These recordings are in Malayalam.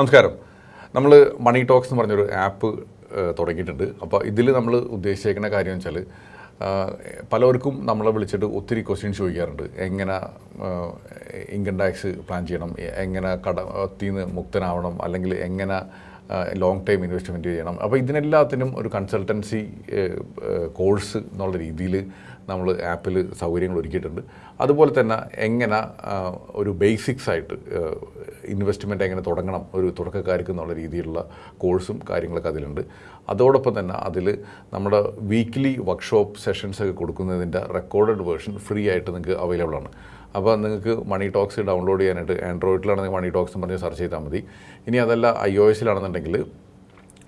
നമസ്കാരം. നമ്മൾ മണി ടോക്സ് എന്ന് പറഞ്ഞൊരു ആപ്പ് തുടങ്ങിയിട്ടുണ്ട്. അപ്പോൾ ഇതിൽ നമ്മൾ ഉദ്ദേശിച്ചേക്കുന്ന കാര്യം വെച്ചാൽ പലർക്കും നമ്മളെ വിളിച്ചിട്ട് ഒത്തിരി ക്വസ്റ്റ്യൻസ് ചോദിക്കാറുണ്ട്. എങ്ങനെ ഇൻകം ടാക്സ് പ്ലാൻ ചെയ്യണം? എങ്ങനെ കട ഒത്തിന്ന് മുക്തനാവണം? അല്ലെങ്കിൽ എങ്ങനെ ലോങ് ടൈം ഇൻവെസ്റ്റ്മെന്റ് ചെയ്യണം. അപ്പോൾ ഇതിനെല്ലാത്തിനും ഒരു കൺസൾട്ടൻസി കോഴ്സ് എന്നുള്ള രീതിയിൽ നമ്മൾ ആപ്പിൽ സൗകര്യങ്ങൾ ഒരുക്കിയിട്ടുണ്ട്. അതുപോലെ തന്നെ എങ്ങനെ ഒരു ബേസിക്സ് ആയിട്ട് ഇൻവെസ്റ്റ്മെന്റ് എങ്ങനെ തുടങ്ങണം ഒരു തുടക്കക്കാർക്ക് എന്നുള്ള രീതിയിലുള്ള കോഴ്സും കാര്യങ്ങളൊക്കെ അതിലുണ്ട്. അതോടൊപ്പം തന്നെ അതിൽ നമ്മുടെ വീക്ക്ലി വർക്ക്ഷോപ്പ് സെഷൻസ് ഒക്കെ കൊടുക്കുന്നതിന്റെ റെക്കോർഡഡ് വേർഷൻ ഫ്രീ ആയിട്ട് നിങ്ങൾക്ക് അവൈലബിൾ ആണ്. അപ്പോൾ നിങ്ങൾക്ക് മണി ടോക്സ് ഡൗൺലോഡ് ചെയ്യാനായിട്ട് ആൻഡ്രോയിഡിലാണെങ്കിൽ മണി ടോക്സ് എന്ന് പറഞ്ഞ് സെർച്ച് ചെയ്താൽ മതി. ഇനി അതല്ല ഐ ഒ എസിലാണെന്നുണ്ടെങ്കിൽ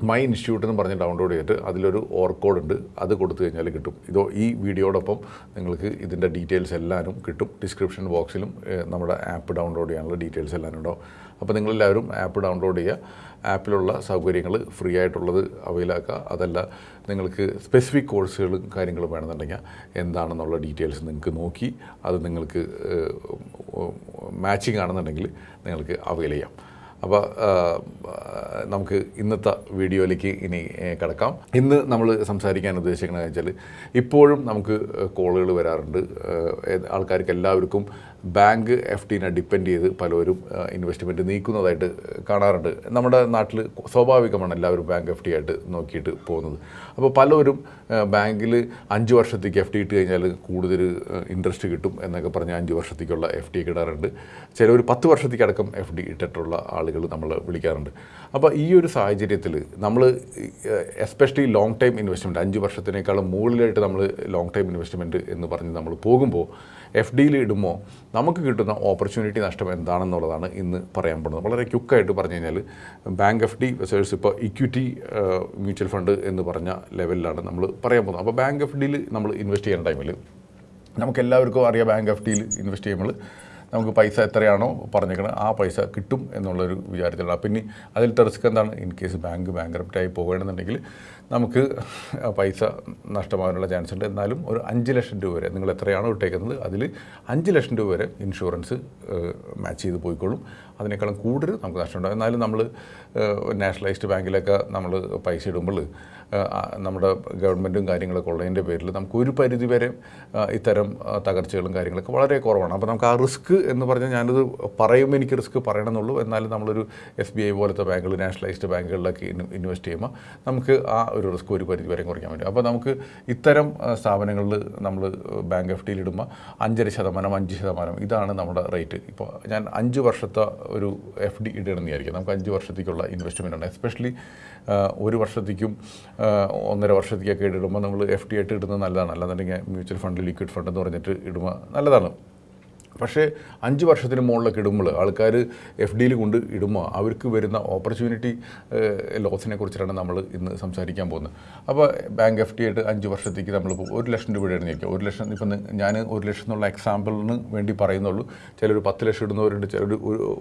മൈ ഇൻസ്റ്റിറ്റ്യൂട്ട് എന്ന് പറഞ്ഞ് ഡൗൺലോഡ് ചെയ്തിട്ട് അതിലൊരു ഓർക്കോഡ് ഉണ്ട്. അത് കൊടുത്തു കഴിഞ്ഞാൽ കിട്ടും. ഇതോ ഈ വീഡിയോടൊപ്പം നിങ്ങൾക്ക് ഇതിന്റെ ഡീറ്റെയിൽസ് എല്ലാവരും കിട്ടും. ഡിസ്ക്രിപ്ഷൻ ബോക്സിലും നമ്മുടെ ആപ്പ് ഡൗൺലോഡ് ചെയ്യാനുള്ള ഡീറ്റെയിൽസ് എല്ലാവരും ഉണ്ടാവും. അപ്പോൾ നിങ്ങളെല്ലാവരും ആപ്പ് ഡൗൺലോഡ് ചെയ്യുക. ആപ്പിലുള്ള സൗകര്യങ്ങൾ ഫ്രീ ആയിട്ടുള്ളത് അവൈലാക്കുക അതല്ല നിങ്ങൾക്ക് സ്പെസിഫിക് കോഴ്സുകളും കാര്യങ്ങളും വേണമെന്നുണ്ടെങ്കിൽ എന്താണെന്നുള്ള ഡീറ്റെയിൽസ് നിങ്ങൾക്ക് നോക്കി അത് നിങ്ങൾക്ക് മാച്ചിങ് ആണെന്നുണ്ടെങ്കിൽ നിങ്ങൾക്ക് അവൈൽ ചെയ്യാം. അപ്പോൾ നമുക്ക് ഇന്നത്തെ വീഡിയോയിലേക്ക് ഇനി കിടക്കാം. ഇന്ന് നമ്മൾ സംസാരിക്കാൻ ഉദ്ദേശിക്കുന്നത് വെച്ചാൽ ഇപ്പോഴും നമുക്ക് കോളുകൾ വരാറുണ്ട്. ആൾക്കാർക്ക് എല്ലാവർക്കും ബാങ്ക് എഫ് ടിനെ ഡിപ്പെൻഡ് ചെയ്ത് പലരും ഇൻവെസ്റ്റ്മെന്റ് നീക്കുന്നതായിട്ട് കാണാറുണ്ട്. നമ്മുടെ നാട്ടിൽ സ്വാഭാവികമാണ് എല്ലാവരും ബാങ്ക് എഫ് ടി ആയിട്ട് നോക്കിയിട്ട് പോകുന്നത്. അപ്പോൾ പലരും ബാങ്കിൽ അഞ്ച് വർഷത്തേക്ക് എഫ് ടി ഇട്ട് കഴിഞ്ഞാൽ കൂടുതൽ ഇൻട്രസ്റ്റ് കിട്ടും എന്നൊക്കെ പറഞ്ഞ് അഞ്ച് വർഷത്തേക്കുള്ള എഫ് ടി ചില ചിലർ പത്ത് വർഷത്തേക്കടക്കം എഫ് ഡി ഇട്ടിട്ടുള്ള ആളുകൾ നമ്മൾ വിളിക്കാറുണ്ട്. അപ്പോൾ ഈ ഒരു സാഹചര്യത്തിൽ നമ്മൾ എസ്പെഷ്യലി ലോങ് ടൈം ഇൻവെസ്റ്റ്മെന്റ് അഞ്ച് വർഷത്തിനേക്കാളും മുകളിലായിട്ട് നമ്മൾ ലോങ് ടൈം ഇൻവെസ്റ്റ്മെന്റ് എന്ന് പറഞ്ഞ് നമ്മൾ പോകുമ്പോൾ എഫ് ഡിയിൽ ഇടുമ്പോൾ നമുക്ക് കിട്ടുന്ന ഓപ്പർച്യൂണിറ്റി നഷ്ടം എന്താണെന്നുള്ളതാണ് ഇന്ന് പറയാൻ പോകുന്നത്. വളരെ ക്യുക്കായിട്ട് പറഞ്ഞു കഴിഞ്ഞാൽ ബാങ്ക് എഫ് ഡി വെസേഴ്സ് ഇപ്പോൾ ഇക്വിറ്റി മ്യൂച്വൽ ഫണ്ട് എന്ന് പറഞ്ഞ ലെവലിലാണ് നമ്മൾ പറയാൻ പോകുന്നത്. അപ്പോൾ ബാങ്ക് എഫ് ഡിയിൽ നമ്മൾ ഇൻവെസ്റ്റ് ചെയ്യുന്ന ടൈമിൽ നമുക്ക് എല്ലാവർക്കും അറിയാം ബാങ്ക് എഫ് ഡിയിൽ ഇൻവെസ്റ്റ് ചെയ്യുമ്പോൾ നമുക്ക് പൈസ എത്രയാണോ പറഞ്ഞേക്കുന്നത് ആ പൈസ കിട്ടും എന്നുള്ളൊരു വിചാരത്തിലാണ്. പിന്നെ അതിൽ റിസ്ക് എന്താണ്? ഇൻ കേസ് ബാങ്ക് ബാങ്ക്രപ്റ്റായി പോകണമെന്നുണ്ടെങ്കിൽ നമുക്ക് പൈസ നഷ്ടമാകാനുള്ള ചാൻസ് ഉണ്ട്. എന്നാലും ഒരു അഞ്ച് ലക്ഷം രൂപ വരെ നിങ്ങൾ എത്രയാണോ ഇട്ടേക്കുന്നത് അതിൽ അഞ്ച് ലക്ഷം രൂപ വരെ ഇൻഷുറൻസ് മാച്ച് ചെയ്ത് പോയിക്കോളും. അതിനേക്കാളും കൂടുതൽ നമുക്ക് നഷ്ടമുണ്ടാകും എന്നാലും നമ്മൾ നാഷണലൈസ്ഡ് ബാങ്കിലൊക്കെ നമ്മൾ പൈസ ഇടുമ്പോൾ നമ്മുടെ ഗവൺമെന്റും കാര്യങ്ങളൊക്കെ ഉള്ളതിന്റെ പേരിൽ നമുക്ക് ഒരു പരിധി വരെ ഇത്തരം തകർച്ചകളും കാര്യങ്ങളൊക്കെ വളരെ കുറവാണ്. അപ്പോൾ നമുക്ക് ആ റിസ്ക് എന്ന് പറഞ്ഞാൽ ഞാനത് പറയുമ്പോൾ എനിക്ക് റിസ്ക് പറയണമെന്നുള്ളൂ. എന്നാലും നമ്മളൊരു എസ് ബി ഐ പോലത്തെ ബാങ്കുകൾ നാഷണലൈസ്ഡ് ബാങ്കുകളിലൊക്കെ ഇൻവെസ്റ്റ് ചെയ്യുമ്പോൾ നമുക്ക് ആ ഒരു റിസ്ക് ഒരു പരിധി വരെ കുറയ്ക്കാൻ പറ്റും. അപ്പോൾ നമുക്ക് ഇത്തരം സ്ഥാപനങ്ങളിൽ നമ്മൾ ബാങ്ക് എഫ് ഡിയിൽ അഞ്ചര ശതമാനം അഞ്ച് ശതമാനം ഇതാണ് നമ്മുടെ റേറ്റ്. ഇപ്പോൾ ഞാൻ അഞ്ച് വർഷത്തെ ഒരു എഫ് ഡി ഇടണമെന്ന് വിചാരിക്കുക നമുക്ക് അഞ്ച് വർഷത്തേക്കുള്ള ഇൻവെസ്റ്റ്മെന്റ് ആണ്. എസ്പെഷ്യലി ഒരു വർഷത്തേക്കും ഒന്നര വർഷത്തേക്കൊക്കെ ഇടുമ്പോൾ നമ്മൾ എഫ് ഡി ആയിട്ട് ഇടുന്നത് നല്ലതാണ്. അല്ലാന്നുണ്ടെങ്കിൽ മ്യൂച്വൽ ഫണ്ട് ലിക്വിഡ് ഫണ്ട് എന്ന് പറഞ്ഞിട്ട് ഇടുമ്പോൾ നല്ലതാണ്. പക്ഷേ അഞ്ച് വർഷത്തിന് മുകളിലൊക്കെ ഇടുമ്പോൾ ആൾക്കാർ എഫ് ഡിയിൽ കൊണ്ട് ഇടുമ്പോൾ അവർക്ക് വരുന്ന ഓപ്പർച്യൂണിറ്റി ലോസിനെ കുറിച്ചിട്ടാണ് നമ്മൾ ഇന്ന് സംസാരിക്കാൻ പോകുന്നത്. അപ്പോൾ ബാങ്ക് എഫ് ഡി ആയിട്ട് അഞ്ച് വർഷത്തേക്ക് നമ്മളിപ്പോൾ ഒരു ലക്ഷം രൂപ നിൽക്കുക ഒരു ലക്ഷം ഇപ്പം ഞാൻ ഒരു ലക്ഷം എന്നുള്ള എക്സാമ്പിളിന് വേണ്ടി പറയുന്നുള്ളൂ. ചിലർ പത്ത് ലക്ഷം ഇടുന്നവരുണ്ട് ചിലർ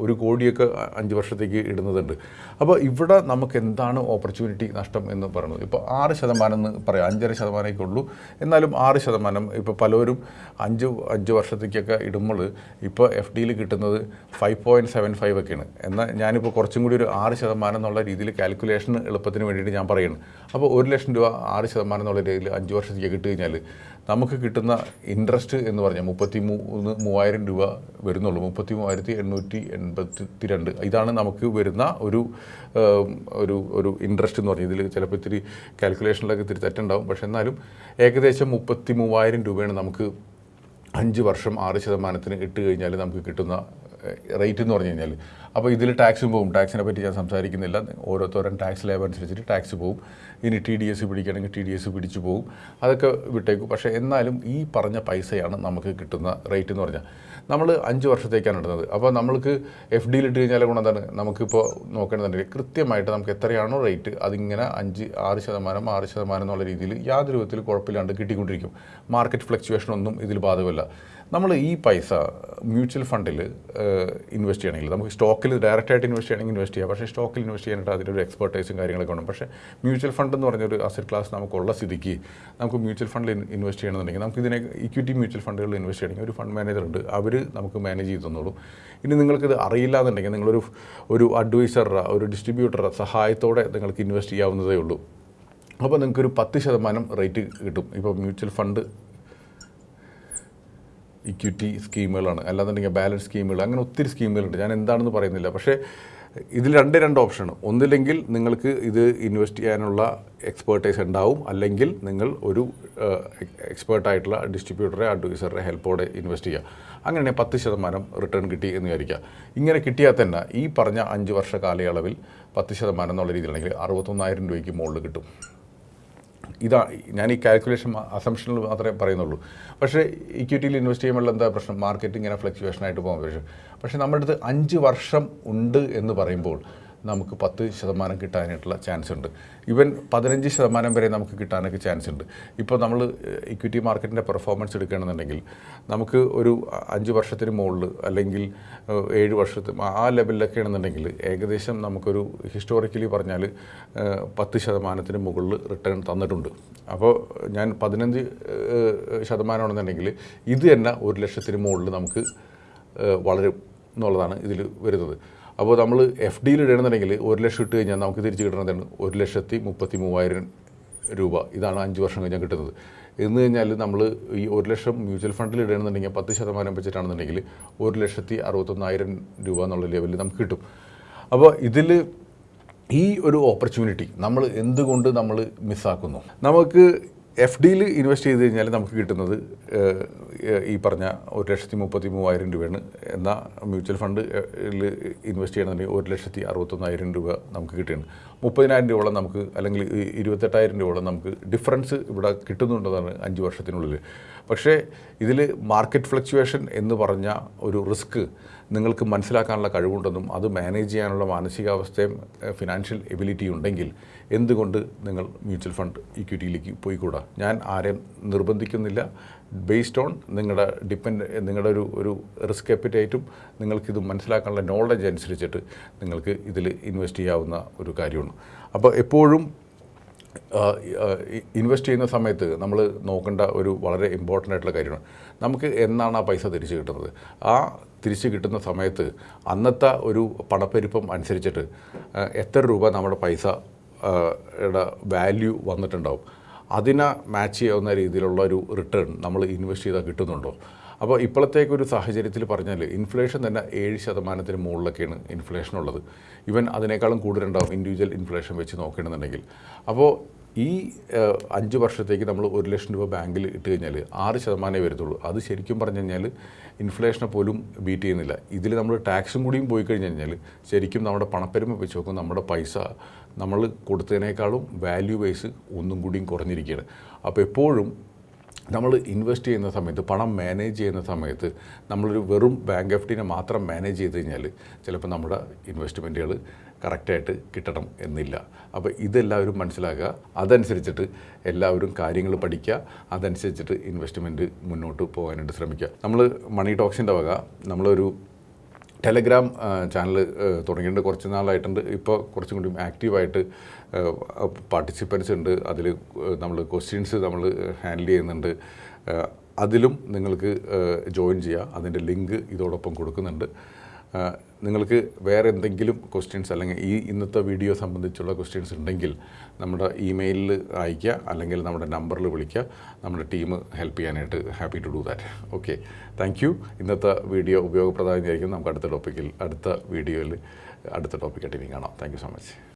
ഒരു കോടിയൊക്കെ അഞ്ച് വർഷത്തേക്ക് ഇടുന്നതുണ്ട്. അപ്പോൾ ഇവിടെ നമുക്ക് എന്താണ് ഓപ്പർച്യൂണിറ്റി നഷ്ടം എന്ന് പറയുന്നത്? ഇപ്പോൾ ആറ് ശതമാനം എന്ന് പറയാം അഞ്ചര ശതമാനമൊക്കെ ഉള്ളൂ. എന്നാലും ആറ് ശതമാനം ഇപ്പോൾ പലരും അഞ്ച് അഞ്ച് വർഷത്തേക്കൊക്കെ ഇടുമ്പോൾ ഇപ്പോൾ എഫ് ഡിയിൽ കിട്ടുന്നത് ഫൈവ് പോയിന്റ് സെവൻ ഫൈവ് ഒക്കെയാണ്. എന്നാൽ ഞാനിപ്പോൾ കുറച്ചും കൂടി ഒരു ആറ് ശതമാനം എന്നുള്ള രീതിയിൽ കാൽക്കുലേഷൻ എളുപ്പത്തിന് വേണ്ടിയിട്ട് ഞാൻ പറയുന്നു. അപ്പോൾ ഒരു ലക്ഷം രൂപ ആറ് ശതമാനം എന്നുള്ള രീതിയിൽ അഞ്ച് വർഷത്തേക്ക് കിട്ടി കഴിഞ്ഞാൽ നമുക്ക് കിട്ടുന്ന ഇൻട്രസ്റ്റ് എന്ന് പറഞ്ഞാൽ മുപ്പത്തി മൂന്ന് മൂവായിരം രൂപ വരുന്നുള്ളൂ. മുപ്പത്തി മൂവായിരത്തി എണ്ണൂറ്റി എൺപത്തി രണ്ട് ഇതാണ് നമുക്ക് വരുന്ന ഒരു ഒരു ഒരു ഇൻട്രസ്റ്റ് എന്ന് പറഞ്ഞാൽ. ഇതിൽ ചിലപ്പോൾ ഇത്തിരി കാൽക്കുലേഷനിലൊക്കെ ഇത്തിരി തെറ്റുണ്ടാവും. പക്ഷേ എന്നാലും ഏകദേശം മുപ്പത്തി മൂവായിരം രൂപയാണ് നമുക്ക് അഞ്ച് വർഷം ആറ് ശതമാനത്തിന് ഇട്ട് കഴിഞ്ഞാൽ നമുക്ക് കിട്ടുന്ന റേറ്റ് എന്ന് പറഞ്ഞു കഴിഞ്ഞാൽ അപ്പോൾ ഇതിൽ ടാക്സ് പോകും ടാക്സിനെ പറ്റി ഞാൻ സംസാരിക്കുന്നില്ല. ഓരോരുത്തരും ടാക്സ് ലേബർ അനുസരിച്ചിട്ട് ടാക്സ് പോകും ഇനി ടി ഡി എസ് പിടിക്കുകയാണെങ്കിൽ ടി ഡി എസ് പിടിച്ചു പോകും അതൊക്കെ വിട്ടേക്കും. പക്ഷേ എന്നാലും ഈ പറഞ്ഞ പൈസയാണ് നമുക്ക് കിട്ടുന്ന റേറ്റ് എന്ന് പറഞ്ഞാൽ. നമ്മൾ അഞ്ച് വർഷത്തേക്കാണ് ഇടുന്നത്. അപ്പോൾ നമ്മൾക്ക് എഫ് ഡിയിൽ ഇട്ട് കഴിഞ്ഞാൽ ഗുണം എന്താണ്? നമുക്കിപ്പോൾ നോക്കേണ്ടതുണ്ടെങ്കിൽ കൃത്യമായിട്ട് നമുക്ക് എത്രയാണോ റേറ്റ് അതിങ്ങനെ അഞ്ച് ആറ് ശതമാനം ആറ് ശതമാനം എന്നുള്ള രീതിയിൽ യാതൊരു വിധത്തിൽ കുഴപ്പമില്ലാണ്ട് കിട്ടിക്കൊണ്ടിരിക്കും. മാർക്കറ്റ് ഫ്ലക്ച്വേഷൻ ഒന്നും ഇതിൽ ബാധകമല്ല. നമ്മൾ ഈ പൈസ മ്യൂച്വൽ ഫണ്ടിൽ ഇൻവെസ്റ്റ് ചെയ്യണമെങ്കിൽ നമുക്ക് സ്റ്റോക്കിൽ ഡയറക്റ്റ് ആയിട്ട് ഇൻവെസ്റ്റ് ചെയ്യണമെങ്കിൽ ഇൻവെസ്റ്റ് ചെയ്യാം. പക്ഷേ സ്റ്റോക്കിൽ ഇൻവെസ്റ്റ് ചെയ്യാനായിട്ട് അതിലൊരു എക്സ്പെർട്ടൈസും കാര്യങ്ങളൊക്കെ ഉണ്ട്. പക്ഷേ മ്യൂച്വൽ ഫണ്ട് എന്ന് പറഞ്ഞൊരു അസറ്റ് ക്ലാസ് നമുക്കുള്ള സ്ഥിതിക്ക് നമുക്ക് മ്യൂച്വൽ ഫണ്ടിൽ ഇൻവെസ്റ്റ് ചെയ്യണമെന്നുണ്ടെങ്കിൽ നമുക്ക് ഇതിനെ ഇക്വിറ്റി മ്യൂച്വൽ ഫണ്ടുകളിൽ ഇൻവെസ്റ്റ് ചെയ്യണമെങ്കിൽ ഒരു ഫണ്ട് മാനേജർ ഉണ്ട്. അവർ നമുക്ക് മാനേജ് ചെയ്ത് തന്നോളൂ. ഇനി നിങ്ങൾക്കിത് അറിയില്ല എന്നുണ്ടെങ്കിൽ നിങ്ങളൊരു ഒരു അഡ്വൈസറുടെ ഒരു ഡിസ്ട്രിബ്യൂട്ടറുടെ സഹായത്തോടെ നിങ്ങൾക്ക് ഇൻവെസ്റ്റ് ചെയ്യാവുന്നതേ ഉള്ളൂ. അപ്പോൾ നിങ്ങൾക്കൊരു പത്ത് ശതമാനം റേറ്റ് കിട്ടും. ഇപ്പോൾ മ്യൂച്വൽ ഫണ്ട് ഇക്വിറ്റി സ്കീമുകളാണ് അല്ലാന്നുണ്ടെങ്കിൽ ബാലൻസ് സ്കീമുകൾ അങ്ങനെ ഒത്തിരി സ്കീമുകളുണ്ട് ഞാൻ എന്താണെന്ന് പറയുന്നില്ല. പക്ഷേ ഇതിൽ രണ്ട് രണ്ട് ഓപ്ഷനാണ് ഒന്നില്ലെങ്കിൽ നിങ്ങൾക്ക് ഇത് ഇൻവെസ്റ്റ് ചെയ്യാനുള്ള എക്സ്പേർട്ടൈസ് ഉണ്ടാവും. അല്ലെങ്കിൽ നിങ്ങൾ ഒരു എക്സ്പേർട്ടായിട്ടുള്ള ഡിസ്ട്രിബ്യൂട്ടറെ അഡ്വൈസറെ ഹെൽപ്പോടെ ഇൻവെസ്റ്റ് ചെയ്യുക. അങ്ങനെ പത്ത് ശതമാനം റിട്ടേൺ കിട്ടി എന്ന് വിചാരിക്കുക. ഇങ്ങനെ കിട്ടിയാൽ തന്നെ ഈ പറഞ്ഞ അഞ്ച് വർഷ കാലയളവിൽ പത്ത് ശതമാനം എന്നുള്ള രീതിയിലാണെങ്കിൽ അറുപത്തൊന്നായിരം രൂപയ്ക്ക് മുകളിൽ കിട്ടും. ഇതാ ഞാൻ ഈ കാൽക്കുലേഷൻ അസംഷനിൽ മാത്രമേ പറയുന്നുള്ളൂ. പക്ഷേ ഇക്വിറ്റിയിൽ ഇൻവെസ്റ്റ് ചെയ്യുമ്പോൾ എന്താ പ്രശ്നം? മാർക്കറ്റ് ഇങ്ങനെ ഫ്ലക്ച്വേഷനായിട്ട് പോകാൻ പക്ഷേ പക്ഷേ നമ്മുടെ അടുത്ത് അഞ്ച് വർഷം ഉണ്ട് എന്ന് പറയുമ്പോൾ നമുക്ക് പത്ത് ശതമാനം കിട്ടാനായിട്ടുള്ള ചാൻസ് ഉണ്ട്. ഈവൻ പതിനഞ്ച് ശതമാനം വരെ നമുക്ക് കിട്ടാനൊക്കെ ചാൻസ് ഉണ്ട്. ഇപ്പോൾ നമ്മൾ ഇക്വിറ്റി മാർക്കറ്റിന്റെ പെർഫോമൻസ് എടുക്കുകയാണെന്നുണ്ടെങ്കിൽ നമുക്ക് ഒരു അഞ്ച് വർഷത്തിന് മുകളിൽ അല്ലെങ്കിൽ ഏഴ് വർഷത്തിന് ആ ലെവലിലൊക്കെ ആണെന്നുണ്ടെങ്കിൽ ഏകദേശം നമുക്കൊരു ഹിസ്റ്റോറിക്കലി പറഞ്ഞാൽ പത്ത് ശതമാനത്തിന് മുകളിൽ റിട്ടേൺ തന്നിട്ടുണ്ട്. അപ്പോൾ ഞാൻ പതിനഞ്ച് ശതമാനമാണെന്നുണ്ടെങ്കിൽ ഇത് തന്നെ ഒരു ലക്ഷത്തിന് മുകളിൽ നമുക്ക് വളരും എന്നുള്ളതാണ് ഇതിൽ വരുന്നത്. അപ്പോൾ നമ്മൾ എഫ് ഡിയിൽ ഇടണമെന്നുണ്ടെങ്കിൽ ഒരു ലക്ഷം ഇട്ട് കഴിഞ്ഞാൽ നമുക്ക് തിരിച്ച് കിട്ടണതാണ് ഒരു ലക്ഷത്തി മുപ്പത്തി മൂവായിരം രൂപ. ഇതാണ് അഞ്ച് വർഷം കഴിഞ്ഞാൽ കിട്ടുന്നത്. എന്ന് കഴിഞ്ഞാൽ നമ്മൾ ഈ ഒരു ലക്ഷം മ്യൂച്വൽ ഫണ്ടിൽ ഇടണമെന്നുണ്ടെങ്കിൽ പത്ത് ശതമാനം വെച്ചിട്ടാണെന്നുണ്ടെങ്കിൽ ഒരു ലക്ഷത്തി അറുപത്തൊന്നായിരം രൂപ എന്നുള്ള ലെവലിൽ നമുക്ക് കിട്ടും. അപ്പോൾ ഇതിൽ ഈ ഒരു ഓപ്പർച്യൂണിറ്റി നമ്മൾ എന്തുകൊണ്ട് നമ്മൾ മിസ്സാക്കുന്നു? നമുക്ക് എഫ് ഡിയിൽ ഇൻവെസ്റ്റ് ചെയ്ത് കഴിഞ്ഞാൽ നമുക്ക് കിട്ടുന്നത് ഈ പറഞ്ഞ ഒരു ലക്ഷത്തി മുപ്പത്തി മൂവായിരം രൂപയാണ്. എന്നാൽ മ്യൂച്വൽ ഫണ്ട് ഇൻവെസ്റ്റ് ചെയ്യണമെന്നുണ്ടെങ്കിൽ ഒരു ലക്ഷത്തി അറുപത്തൊന്നായിരം രൂപ നമുക്ക് കിട്ടുകയാണ്. മുപ്പതിനായിരം രൂപയോളം നമുക്ക് അല്ലെങ്കിൽ ഇരുപത്തെട്ടായിരം രൂപയോളം നമുക്ക് ഡിഫറൻസ് ഇവിടെ കിട്ടുന്നുണ്ടെന്നാണ് അഞ്ച് വർഷത്തിനുള്ളിൽ. പക്ഷേ ഇതിൽ മാർക്കറ്റ് ഫ്ലക്ച്വേഷൻ എന്ന് പറഞ്ഞ ഒരു റിസ്ക് നിങ്ങൾക്ക് മനസ്സിലാക്കാനുള്ള കഴിവുണ്ടെന്നും അത് മാനേജ് ചെയ്യാനുള്ള മാനസികാവസ്ഥയും ഫിനാൻഷ്യൽ എബിലിറ്റി ഉണ്ടെങ്കിൽ എന്തുകൊണ്ട് നിങ്ങൾ മ്യൂച്വൽ ഫണ്ട് ഇക്വിറ്റിയിലേക്ക് പോയിക്കൂടാ? ഞാൻ ആരെയും നിർബന്ധിക്കുന്നില്ല. ബേസ്ഡ് ഓൺ നിങ്ങളുടെ ഡിപ്പെൻഡ് നിങ്ങളുടെ ഒരു ഒരു റിസ്ക് അപ്പിറ്റൈറ്റും നിങ്ങൾക്കിത് മനസ്സിലാക്കാനുള്ള നോളജ് അനുസരിച്ചിട്ട് നിങ്ങൾക്ക് ഇതിൽ ഇൻവെസ്റ്റ് ചെയ്യാവുന്ന ഒരു കാര്യമാണ്. അപ്പോൾ എപ്പോഴും ഇൻവെസ്റ്റ് ചെയ്യുന്ന സമയത്ത് നമ്മൾ നോക്കേണ്ട ഒരു വളരെ ഇമ്പോർട്ടന്റ് ആയിട്ടുള്ള കാര്യമാണ്. നമുക്ക് എന്നാണ് ആ പൈസ തിരിച്ചു കിട്ടുന്നത്? ആ തിരിച്ചു കിട്ടുന്ന സമയത്ത് അന്നത്തെ ഒരു പണപ്പെരുപ്പം അനുസരിച്ചിട്ട് എത്ര രൂപ നമ്മുടെ പൈസ വാല്യൂ വന്നിട്ടുണ്ടാവും? അതിനെ മാച്ച് ചെയ്യാവുന്ന രീതിയിലുള്ള ഒരു റിട്ടേൺ നമ്മൾ ഇൻവെസ്റ്റ് ചെയ്താൽ കിട്ടുന്നുണ്ടോ? അപ്പോൾ ഇപ്പോഴത്തേക്കൊരു സാഹചര്യത്തിൽ പറഞ്ഞാൽ ഇൻഫ്ലേഷൻ തന്നെ ഏഴ് ശതമാനത്തിന് മുകളിലൊക്കെയാണ് ഇൻഫ്ലേഷൻ ഉള്ളത്. ഇവൻ അതിനേക്കാളും കൂടുതലുണ്ടാവും ഇൻഡിവിജ്വൽ ഇൻഫ്ലേഷൻ വെച്ച് നോക്കണമെന്നുണ്ടെങ്കിൽ അപ്പോൾ ഈ അഞ്ച് വർഷത്തേക്ക് നമ്മൾ ഒരു ലക്ഷം രൂപ ബാങ്കിൽ ഇട്ട് കഴിഞ്ഞാൽ ആറ് ശതമാനമേ വരത്തുള്ളൂ. അത് ശരിക്കും പറഞ്ഞു കഴിഞ്ഞാൽ ഇൻഫ്ലേഷനെ പോലും ബീറ്റ് ചെയ്യുന്നില്ല. ഇതിൽ നമ്മൾ ടാക്സും കൂടിയും പോയി കഴിഞ്ഞ് കഴിഞ്ഞാൽ ശരിക്കും നമ്മുടെ പണപ്പെരുമ വെച്ച് നോക്കും നമ്മുടെ പൈസ നമ്മൾ കൊടുത്തതിനേക്കാളും വാല്യൂ വൈസ് ഒന്നും കൂടിയും കുറഞ്ഞിരിക്കുകയാണ്. അപ്പോൾ എപ്പോഴും നമ്മൾ ഇൻവെസ്റ്റ് ചെയ്യുന്ന സമയത്ത് പണം മാനേജ് ചെയ്യുന്ന സമയത്ത് നമ്മളൊരു വെറും ബാങ്ക് എഫ് ഡിനെ മാത്രം മാനേജ് ചെയ്ത് കഴിഞ്ഞാൽ ചിലപ്പോൾ നമ്മുടെ ഇൻവെസ്റ്റ്മെന്റുകൾ കറക്റ്റായിട്ട് കിട്ടണം എന്നില്ല. അപ്പോൾ ഇതെല്ലാവരും മനസ്സിലാക്കുക. അതനുസരിച്ചിട്ട് എല്ലാവരും കാര്യങ്ങൾ പഠിക്കുക. അതനുസരിച്ചിട്ട് ഇൻവെസ്റ്റ്മെന്റ് മുന്നോട്ട് പോകാനായിട്ട് ശ്രമിക്കുക. നമ്മൾ മണി ടോക്സിന്റെ വക നമ്മളൊരു ടെലഗ്രാം ചാനൽ തുടങ്ങിയിട്ടുണ്ട്. കുറച്ച് നാളായിട്ടുണ്ട്. ഇപ്പോൾ കുറച്ചും കൂടി ആക്റ്റീവായിട്ട് പാർട്ടിസിപ്പൻസ് ഉണ്ട്. അതിൽ നമ്മൾ ക്വസ്റ്റ്യൻസ് നമ്മൾ ഹാൻഡിൽ ചെയ്യുന്നുണ്ട്. അതിലും നിങ്ങൾക്ക് ജോയിൻ ചെയ്യുക അതിന്റെ ലിങ്ക് ഇതോടൊപ്പം കൊടുക്കുന്നുണ്ട്. നിങ്ങൾക്ക് വേറെ എന്തെങ്കിലും ക്വസ്റ്റ്യൻസ് അല്ലെങ്കിൽ ഈ ഇന്നത്തെ വീഡിയോ സംബന്ധിച്ചുള്ള ക്വസ്റ്റ്യൻസ് ഉണ്ടെങ്കിൽ നമ്മുടെ ഇമെയിലിൽ അയയ്ക്കുക അല്ലെങ്കിൽ നമ്മുടെ നമ്പറിൽ വിളിക്കുക. നമ്മുടെ ടീം ഹെൽപ്പ് ചെയ്യാനായിട്ട് happy to do that okay thank you ഇന്നത്തെ വീഡിയോ ഉപയോഗപ്രദമായിരിക്കും. നമുക്ക് അടുത്ത ടോപ്പിക്കിൽ അടുത്ത വീഡിയോയിൽ അടുത്ത ടോപ്പിക്കായിട്ട് ഇനി കാണാം. Thank so much